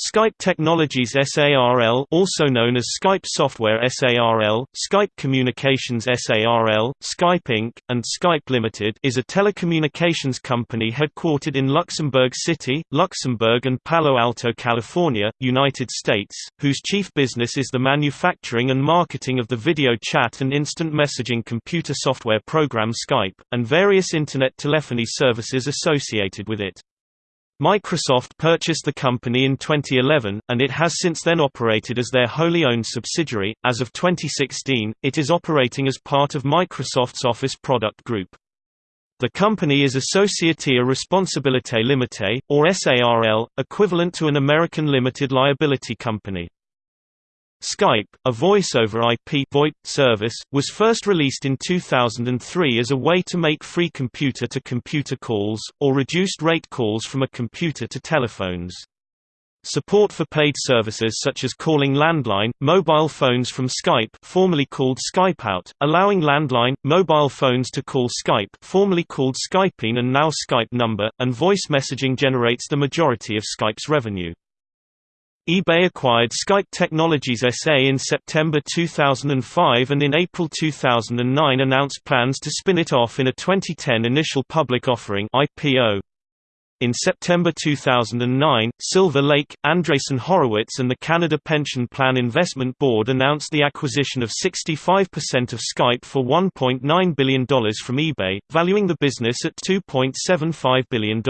Skype Technologies SARL also known as Skype Software SARL, Skype Communications SARL, Skype Inc., and Skype Limited is a telecommunications company headquartered in Luxembourg City, Luxembourg and Palo Alto, California, United States, whose chief business is the manufacturing and marketing of the video chat and instant messaging computer software program Skype, and various Internet telephony services associated with it. Microsoft purchased the company in 2011, and it has since then operated as their wholly owned subsidiary. As of 2016, it is operating as part of Microsoft's Office product group. The company is a Société à Responsabilité Limitée, or SARL, equivalent to an American limited liability company. Skype, a voice-over IP VoIP service, was first released in 2003 as a way to make free computer-to-computer -computer calls, or reduced-rate calls from a computer to telephones. Support for paid services such as calling landline, mobile phones from Skype formerly called SkypeOut, allowing landline, mobile phones to call Skype formerly called SkypeIn and now Skype number, and voice messaging generates the majority of Skype's revenue eBay acquired Skype Technologies SA in September 2005 and in April 2009 announced plans to spin it off in a 2010 initial public offering IPO. In September 2009, Silver Lake, Andreessen Horowitz and the Canada Pension Plan Investment Board announced the acquisition of 65% of Skype for $1.9 billion from eBay, valuing the business at $2.75 billion.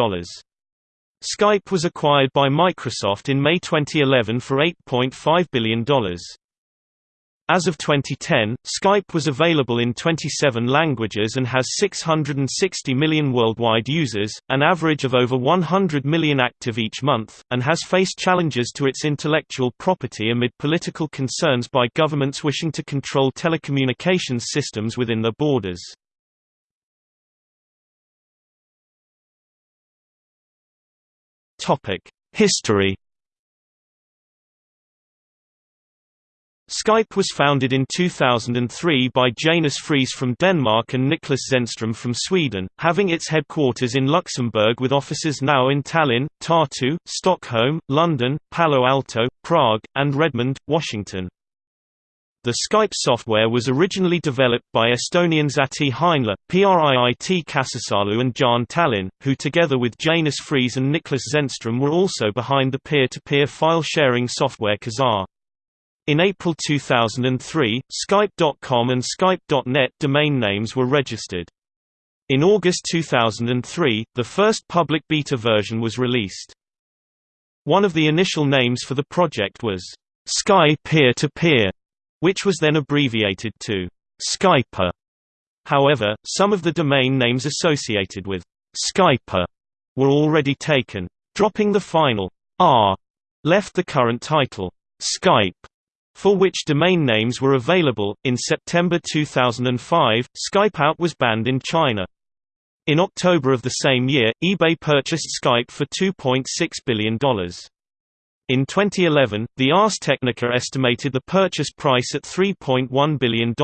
Skype was acquired by Microsoft in May 2011 for $8.5 billion. As of 2010, Skype was available in 27 languages and has 660 million worldwide users, an average of over 100 million active each month, and has faced challenges to its intellectual property amid political concerns by governments wishing to control telecommunications systems within their borders. History Skype was founded in 2003 by Janus Friis from Denmark and Niklas Zennström from Sweden, having its headquarters in Luxembourg with offices now in Tallinn, Tartu, Stockholm, London, Palo Alto, Prague, and Redmond, Washington. The Skype software was originally developed by Estonians Ahti Heinla, Priit Kasisalu and Jaan Tallinn, who together with Janus Friis and Niklas Zennström were also behind the peer-to-peer file sharing software Kazaa. In April 2003, Skype.com and Skype.net domain names were registered. In August 2003, the first public beta version was released. One of the initial names for the project was Sky Peer-to-Peer, -peer, which was then abbreviated to Skyper. However, some of the domain names associated with Skyper were already taken. Dropping the final R left the current title Skype, for which domain names were available. In September 2005, Skypeout was banned in China. In October of the same year, eBay purchased Skype for $2.6 billion. In 2011, the Ars Technica estimated the purchase price at $3.1 billion,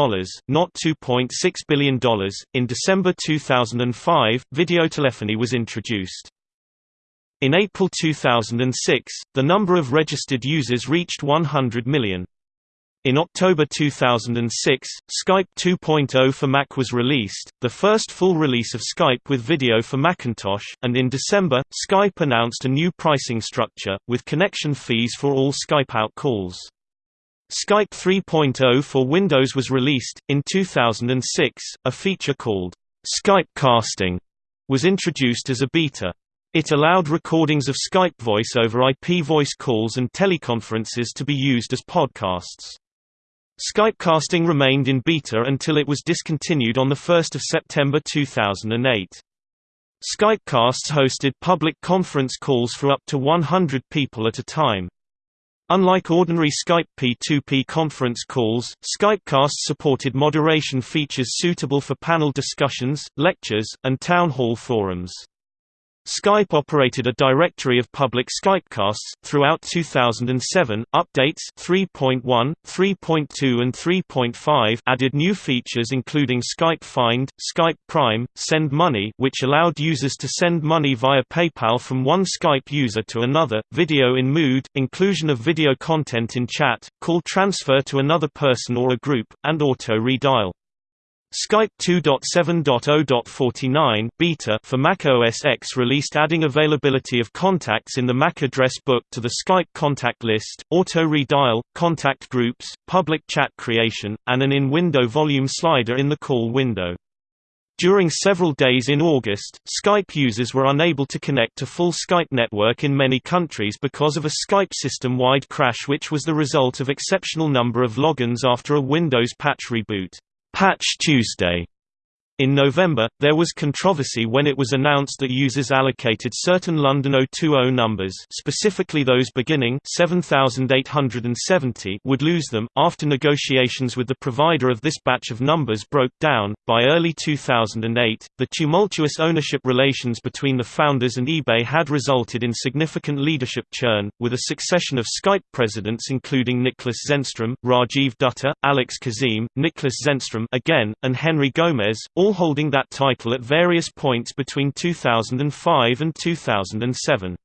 not $2.6 billion. In December 2005, videotelephony was introduced. In April 2006, the number of registered users reached 100 million. In October 2006, Skype 2.0 for Mac was released, the first full release of Skype with video for Macintosh, and in December, Skype announced a new pricing structure, with connection fees for all Skype-out calls. Skype 3.0 for Windows was released. In 2006, a feature called Skype Casting was introduced as a beta. It allowed recordings of Skype voice over IP voice calls and teleconferences to be used as podcasts. Skypecasting remained in beta until it was discontinued on 1 September 2008. Skypecasts hosted public conference calls for up to 100 people at a time. Unlike ordinary Skype P2P conference calls, Skypecasts supported moderation features suitable for panel discussions, lectures, and town hall forums. Skype operated a directory of public Skypecasts throughout 2007. Updates 3.1, 3.2 and 3.5 added new features including Skype Find, Skype Prime, Send Money which allowed users to send money via PayPal from one Skype user to another, video in mood, inclusion of video content in chat, call transfer to another person or a group, and auto redial. Skype 2.7.0.49 beta for Mac OS X released adding availability of contacts in the Mac address book to the Skype contact list, auto redial, contact groups, public chat creation, and an in-window volume slider in the call window. During several days in August, Skype users were unable to connect to full Skype network in many countries because of a Skype system-wide crash which was the result of exceptional number of logins after a Windows patch reboot. Patch Tuesday in November, there was controversy when it was announced that users allocated certain London 020 numbers specifically those beginning 7870 would lose them. After negotiations with the provider of this batch of numbers broke down, by early 2008, the tumultuous ownership relations between the founders and eBay had resulted in significant leadership churn, with a succession of Skype presidents including Niklas Zennström, Rajiv Dutta, Alex Kazim, Niklas Zennström again, and Henry Gomez, all all holding that title at various points between 2005 and 2007.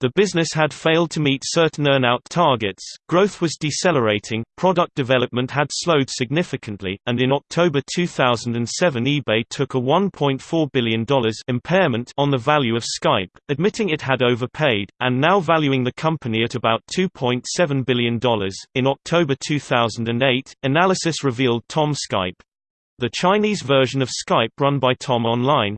The business had failed to meet certain earnout targets, growth was decelerating, product development had slowed significantly, and in October 2007 eBay took a $1.4 billion impairment on the value of Skype, admitting it had overpaid, and now valuing the company at about $2.7 billion. In October 2008, analysis revealed Tom Skype, the Chinese version of Skype run by Tom Online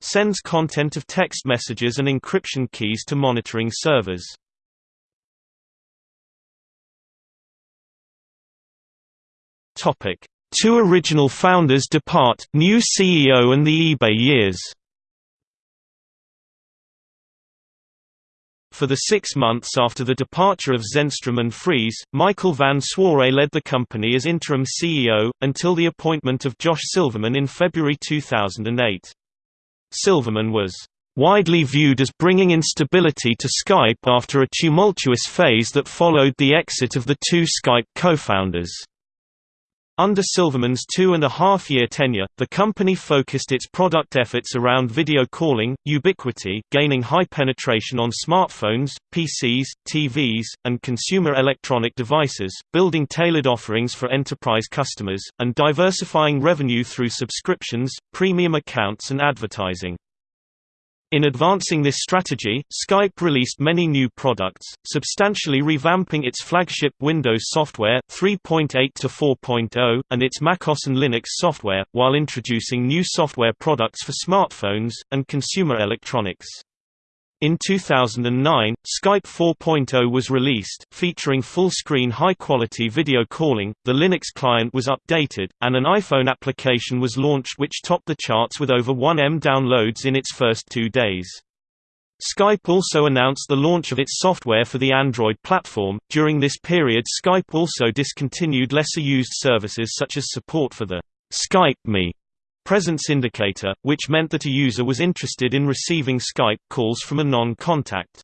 sends content of text messages and encryption keys to monitoring servers. Topic: Two original founders depart, new CEO and the eBay years. For the six months after the departure of Zennström and Friis, Michael van Swaaij led the company as interim CEO, until the appointment of Josh Silverman in February 2008. Silverman was widely viewed as bringing instability to Skype after a tumultuous phase that followed the exit of the two Skype co-founders. Under Silverman's two-and-a-half-year tenure, the company focused its product efforts around video calling, ubiquity, gaining high penetration on smartphones, PCs, TVs, and consumer electronic devices, building tailored offerings for enterprise customers, and diversifying revenue through subscriptions, premium accounts and advertising. In advancing this strategy, Skype released many new products, substantially revamping its flagship Windows software 3.8 to 4.0 and its MacOS and Linux software, while introducing new software products for smartphones and consumer electronics. In 2009, Skype 4.0 was released, featuring full-screen high-quality video calling, the Linux client was updated, and an iPhone application was launched which topped the charts with over 1M downloads in its first two days. Skype also announced the launch of its software for the Android platform. During this period, Skype also discontinued lesser used services such as support for the Skype Me presence indicator, which meant that a user was interested in receiving Skype calls from a non-contact.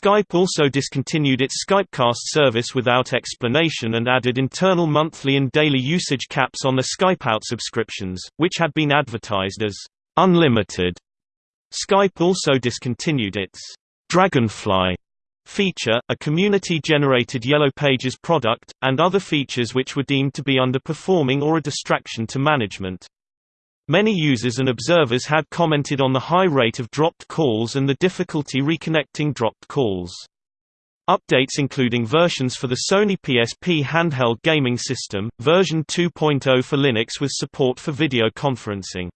Skype also discontinued its Skypecast service without explanation and added internal monthly and daily usage caps on the Skypeout subscriptions, which had been advertised as unlimited. Skype also discontinued its Dragonfly feature, a community-generated Yellow Pages product, and other features which were deemed to be underperforming or a distraction to management. Many users and observers had commented on the high rate of dropped calls and the difficulty reconnecting dropped calls. Updates including versions for the Sony PSP handheld gaming system, version 2.0 for Linux with support for video conferencing.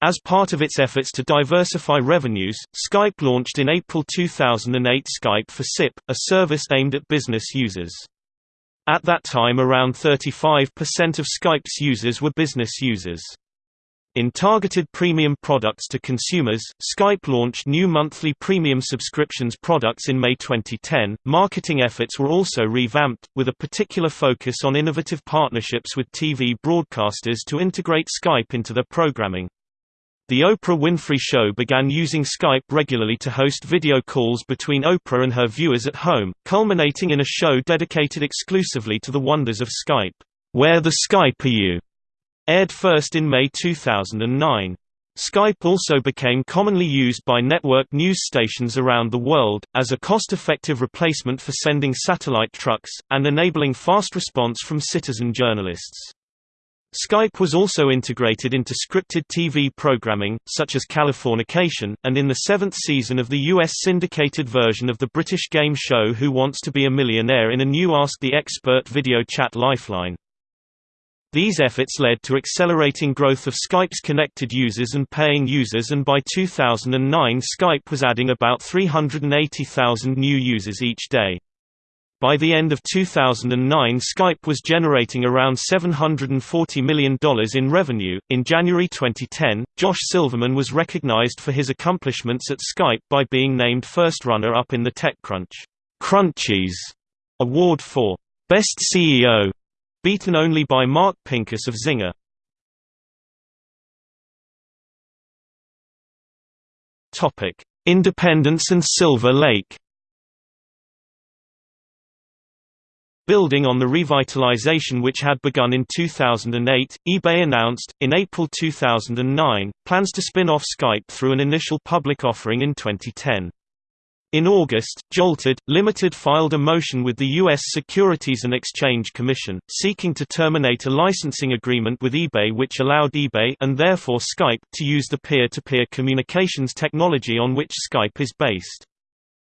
As part of its efforts to diversify revenues, Skype launched in April 2008 Skype for SIP, a service aimed at business users. At that time around 35% of Skype's users were business users. In targeted premium products to consumers, Skype launched new monthly premium subscriptions products in May 2010. Marketing efforts were also revamped, with a particular focus on innovative partnerships with TV broadcasters to integrate Skype into their programming. The Oprah Winfrey Show began using Skype regularly to host video calls between Oprah and her viewers at home, culminating in a show dedicated exclusively to the wonders of Skype. Where the Skype Are You? Aired first in May 2009. Skype also became commonly used by network news stations around the world, as a cost-effective replacement for sending satellite trucks, and enabling fast response from citizen journalists. Skype was also integrated into scripted TV programming, such as Californication, and in the seventh season of the U.S. syndicated version of the British game show Who Wants to Be a Millionaire in a new Ask the Expert video chat lifeline. These efforts led to accelerating growth of Skype's connected users and paying users and by 2009 Skype was adding about 380,000 new users each day. By the end of 2009, Skype was generating around $740 million in revenue. In January 2010, Josh Silverman was recognized for his accomplishments at Skype by being named first runner up in the TechCrunch Crunchies award for Best CEO, beaten only by Mark Pincus of Zynga. Independence and Silver Lake. Building on the revitalization which had begun in 2008, eBay announced, in April 2009, plans to spin off Skype through an initial public offering in 2010. In August, Joltid, Limited filed a motion with the U.S. Securities and Exchange Commission, seeking to terminate a licensing agreement with eBay which allowed eBay and therefore Skype to use the peer-to-peer -peer communications technology on which Skype is based.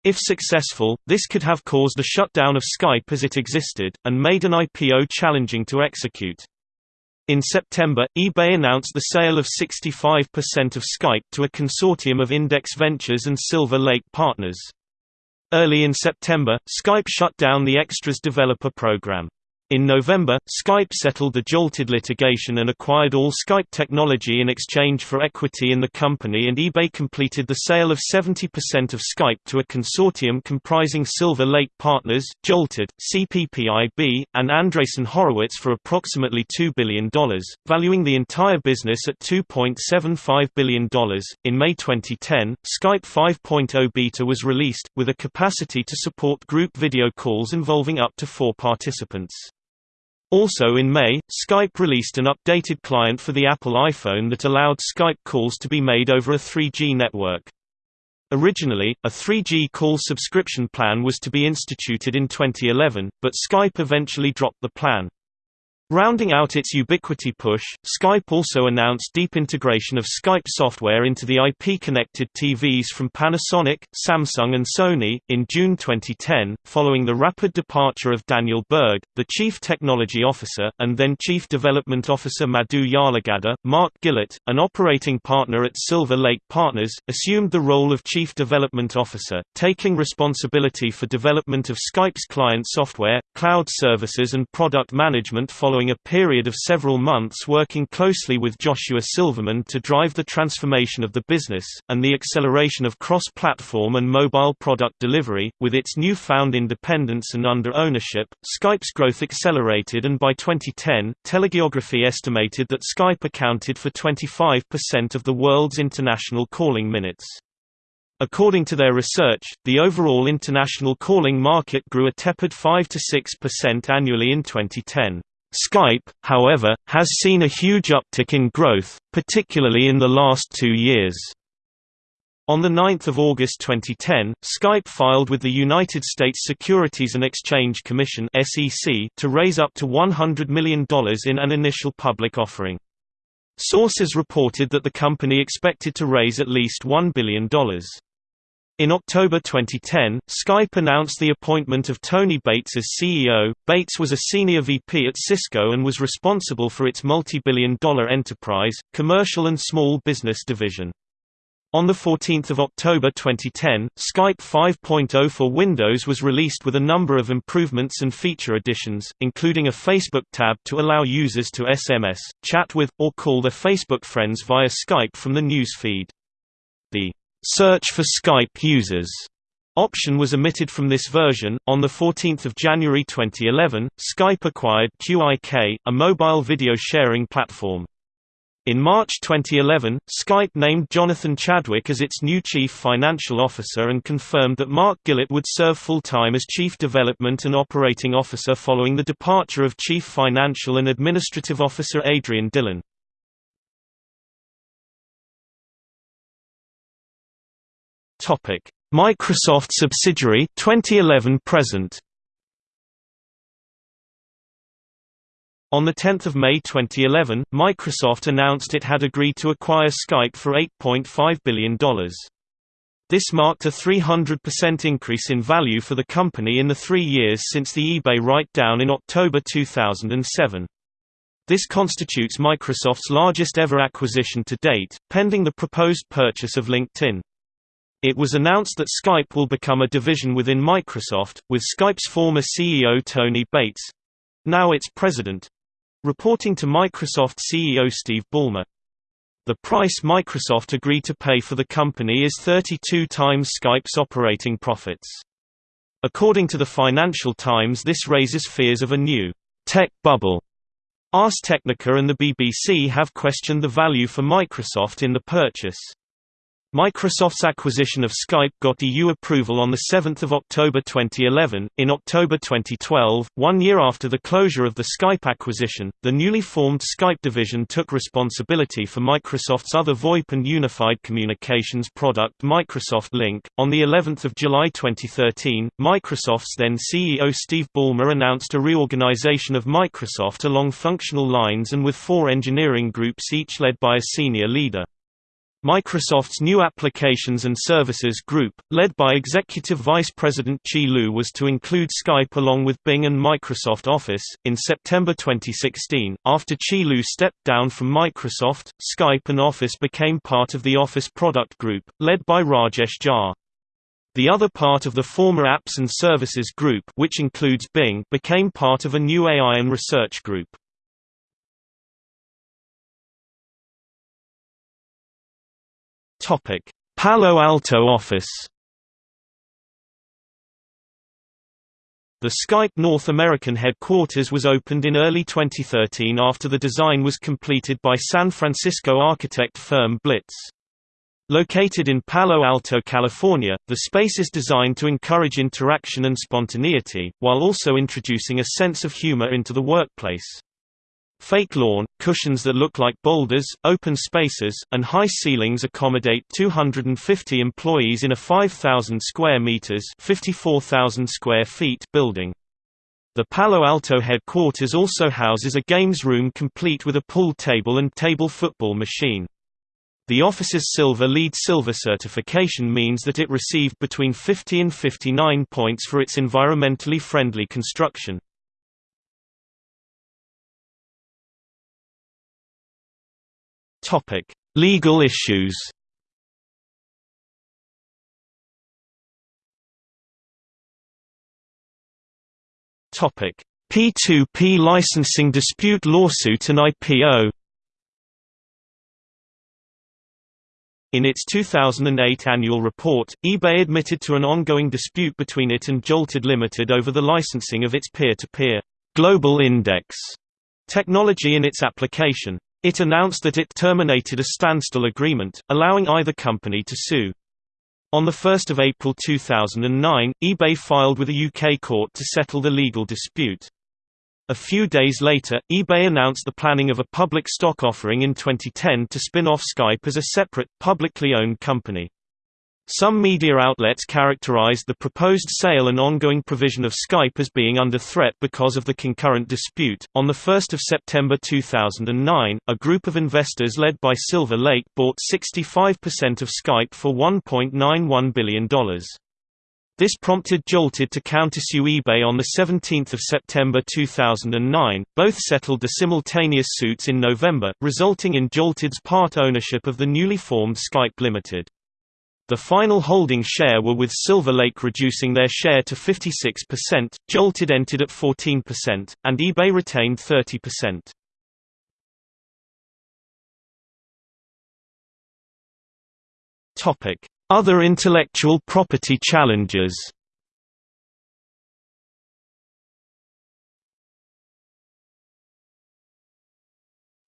If successful, this could have caused a shutdown of Skype as it existed, and made an IPO challenging to execute. In September, eBay announced the sale of 65% of Skype to a consortium of Index Ventures and Silver Lake Partners. Early in September, Skype shut down the Extras developer program. In November, Skype settled the Joltid litigation and acquired all Skype technology in exchange for equity in the company and eBay completed the sale of 70% of Skype to a consortium comprising Silver Lake Partners, Joltid, CPPIB, and Andreessen Horowitz for approximately $2 billion, valuing the entire business at $2.75 billion. In May 2010, Skype 5.0 beta was released, with a capacity to support group video calls involving up to four participants. Also in May, Skype released an updated client for the Apple iPhone that allowed Skype calls to be made over a 3G network. Originally, a 3G call subscription plan was to be instituted in 2011, but Skype eventually dropped the plan. Rounding out its ubiquity push, Skype also announced deep integration of Skype software into the IP-connected TVs from Panasonic, Samsung and Sony. In June 2010, following the rapid departure of Daniel Berg, the Chief Technology Officer, and then Chief Development Officer Madhu Yarlagadda, Mark Gillett, an operating partner at Silver Lake Partners, assumed the role of Chief Development Officer, taking responsibility for development of Skype's client software, cloud services and product management following following a period of several months working closely with Joshua Silverman to drive the transformation of the business, and the acceleration of cross-platform and mobile product delivery. With its newfound independence and under ownership, Skype's growth accelerated and by 2010, Telegeography estimated that Skype accounted for 25% of the world's international calling minutes. According to their research, the overall international calling market grew a tepid 5–6% annually in 2010. Skype, however, has seen a huge uptick in growth, particularly in the last two years. On 9 August 2010, Skype filed with the United States Securities and Exchange Commission to raise up to $100 million in an initial public offering. Sources reported that the company expected to raise at least $1 billion. In October 2010, Skype announced the appointment of Tony Bates as CEO. Bates was a senior VP at Cisco and was responsible for its multi-billion dollar enterprise, commercial and small business division. On 14 October 2010, Skype 5.0 for Windows was released with a number of improvements and feature additions, including a Facebook tab to allow users to SMS, chat with, or call their Facebook friends via Skype from the news feed. The Search for Skype users option was omitted from this version. On 14 January 2011, Skype acquired QIK, a mobile video sharing platform. In March 2011, Skype named Jonathan Chadwick as its new chief financial officer and confirmed that Mark Gillett would serve full-time as chief development and operating officer following the departure of chief financial and administrative officer Adrian Dillon. Microsoft subsidiary 2011 present On 10 May 2011, Microsoft announced it had agreed to acquire Skype for $8.5 billion. This marked a 300% increase in value for the company in the three years since the eBay write-down in October 2007. This constitutes Microsoft's largest ever acquisition to date, pending the proposed purchase of LinkedIn. It was announced that Skype will become a division within Microsoft, with Skype's former CEO Tony Bates—now its president, Reporting to Microsoft CEO Steve Ballmer. The price Microsoft agreed to pay for the company is 32 times Skype's operating profits. According to the Financial Times this raises fears of a new tech bubble. Ars Technica and the BBC have questioned the value for Microsoft in the purchase. Microsoft's acquisition of Skype got EU approval on 7 October 2011. In October 2012, one year after the closure of the Skype acquisition, the newly formed Skype division took responsibility for Microsoft's other VoIP and unified communications product Microsoft Lync. On the 11th of July 2013, Microsoft's then CEO Steve Ballmer announced a reorganization of Microsoft along functional lines and with four engineering groups each led by a senior leader. Microsoft's new Applications and Services Group, led by Executive Vice President Qi Lu was to include Skype along with Bing and Microsoft Office. In September 2016, after Qi Lu stepped down from Microsoft, Skype and Office became part of the Office Product Group, led by Rajesh Jha. The other part of the former Apps and Services Group which includes Bing became part of a new AI and Research Group. Topic: Palo Alto office. The Skype North American headquarters was opened in early 2013 after the design was completed by San Francisco architect firm Blitz. Located in Palo Alto, California, the space is designed to encourage interaction and spontaneity, while also introducing a sense of humor into the workplace. Fake lawn, cushions that look like boulders, open spaces, and high ceilings accommodate 250 employees in a 5,000 square meters (54,000 square feet) building. The Palo Alto headquarters also houses a games room complete with a pool table and table football machine. The office's Silver LEED Silver certification means that it received between 50 and 59 points for its environmentally friendly construction. Topic: Legal issues. Topic: P2P licensing dispute lawsuit and IPO. In its 2008 annual report, eBay admitted to an ongoing dispute between it and Joltid Limited over the licensing of its peer-to-peer -peer global index technology in its application. It announced that it terminated a standstill agreement, allowing either company to sue. On 1 April 2009, eBay filed with a UK court to settle the legal dispute. A few days later, eBay announced the planning of a public stock offering in 2010 to spin off Skype as a separate, publicly owned company. Some media outlets characterized the proposed sale and ongoing provision of Skype as being under threat because of the concurrent dispute. On 1 September 2009, a group of investors led by Silver Lake bought 65% of Skype for $1.91 billion. This prompted Joltid to countersue eBay on 17 September 2009. Both settled the simultaneous suits in November, resulting in Joltid's part ownership of the newly formed Skype Limited. The final holding share were with Silver Lake reducing their share to 56%, Joltid entered at 14%, and eBay retained 30%. Topic: Other intellectual property challenges.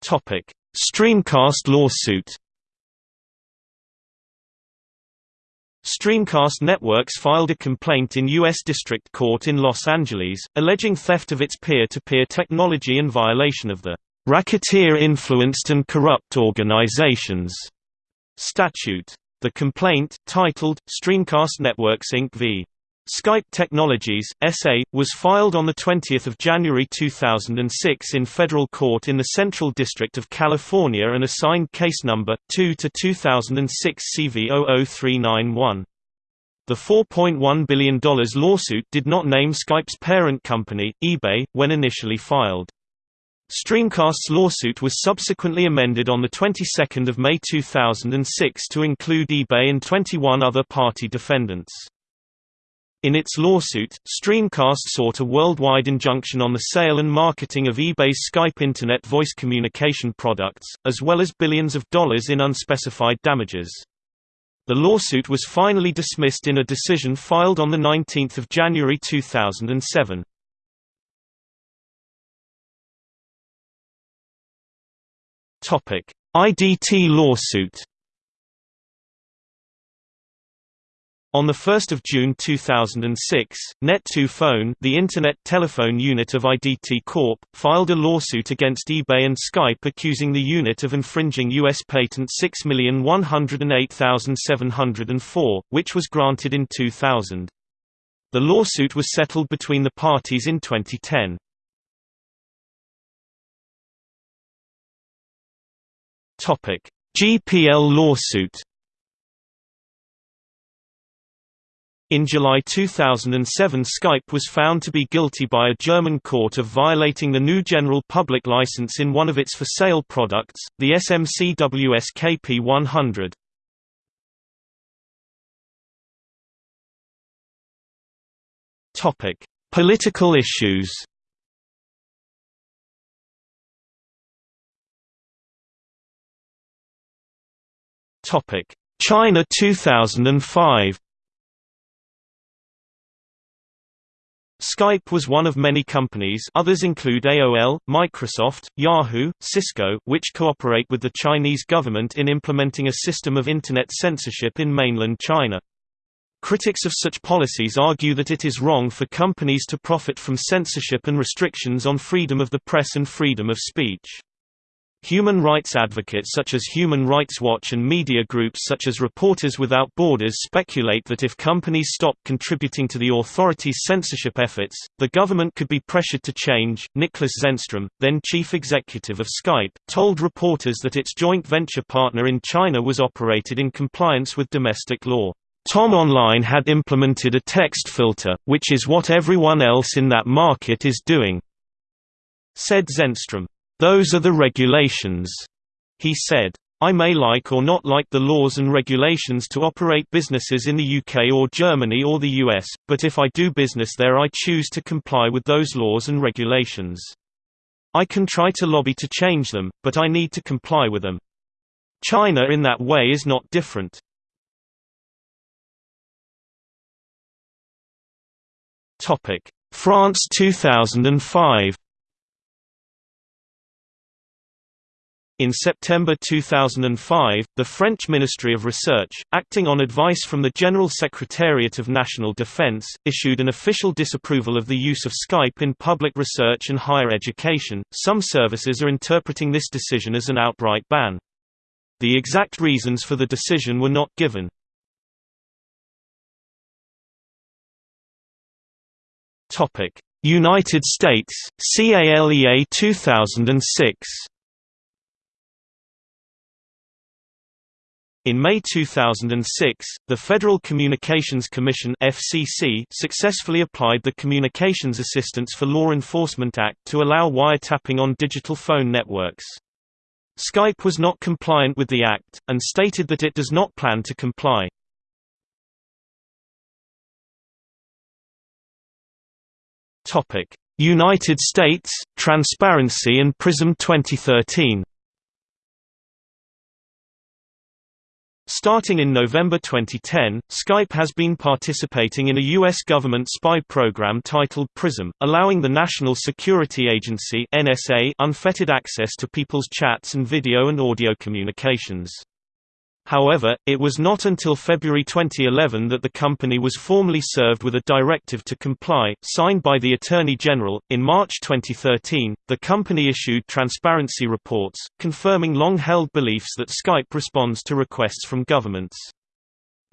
Topic: Streamcast lawsuit Streamcast Networks filed a complaint in U.S. District Court in Los Angeles, alleging theft of its peer-to-peer -peer technology and violation of the Racketeer-Influenced and Corrupt Organizations statute. The complaint, titled, Streamcast Networks Inc. v. Skype Technologies, S.A., was filed on 20 January 2006 in federal court in the Central District of California and assigned case number, 2-2006 CV00391. The $4.1 billion lawsuit did not name Skype's parent company, eBay, when initially filed. Streamcast's lawsuit was subsequently amended on the 22nd of May 2006 to include eBay and 21 other party defendants. In its lawsuit, Streamcast sought a worldwide injunction on the sale and marketing of eBay's Skype Internet voice communication products, as well as billions of dollars in unspecified damages. The lawsuit was finally dismissed in a decision filed on 19 January 2007. Topic: IDT lawsuit. On 1 June 2006, Net2 Phone the Internet telephone unit of IDT Corp., filed a lawsuit against eBay and Skype accusing the unit of infringing U.S. Patent 6108704, which was granted in 2000. The lawsuit was settled between the parties in 2010. Topic: GPL lawsuit. In July 2007 Skype was found to be guilty by a German court of violating the GNU general public license in one of its for-sale products, the SMCWS KP100. Political issues China 2005. Skype was one of many companies others include AOL, Microsoft, Yahoo, Cisco which cooperate with the Chinese government in implementing a system of Internet censorship in mainland China. Critics of such policies argue that it is wrong for companies to profit from censorship and restrictions on freedom of the press and freedom of speech. Human rights advocates such as Human Rights Watch and media groups such as Reporters Without Borders speculate that if companies stop contributing to the authorities' censorship efforts, the government could be pressured to change. Niklas Zennström, then chief executive of Skype, told reporters that its joint venture partner in China was operated in compliance with domestic law. Tom Online had implemented a text filter, which is what everyone else in that market is doing, said Zenstrom. Those are the regulations, he said. I may like or not like the laws and regulations to operate businesses in the UK or Germany or the US, but if I do business there I choose to comply with those laws and regulations. I can try to lobby to change them, but I need to comply with them. China in that way is not different. France 2005 In September 2005, the French Ministry of Research, acting on advice from the General Secretariat of National Defense, issued an official disapproval of the use of Skype in public research and higher education. Some services are interpreting this decision as an outright ban. The exact reasons for the decision were not given. Topic: United States, CALEA 2006. In May 2006, the Federal Communications Commission (FCC) successfully applied the Communications Assistance for Law Enforcement Act to allow wiretapping on digital phone networks. Skype was not compliant with the act, and stated that it does not plan to comply. United States, Transparency and PRISM 2013 Starting in November 2010, Skype has been participating in a U.S. government spy program titled PRISM, allowing the National Security Agency NSA unfettered access to people's chats and video and audio communications. However, it was not until February 2011 that the company was formally served with a directive to comply, signed by the Attorney General. In March 2013, the company issued transparency reports, confirming long held beliefs that Skype responds to requests from governments.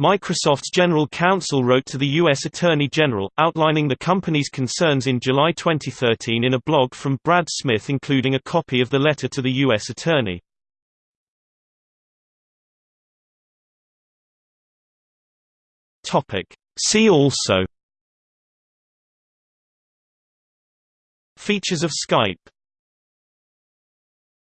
Microsoft's general counsel wrote to the U.S. Attorney General, outlining the company's concerns in July 2013 in a blog from Brad Smith including a copy of the letter to the U.S. Attorney. Topic. See also Features of Skype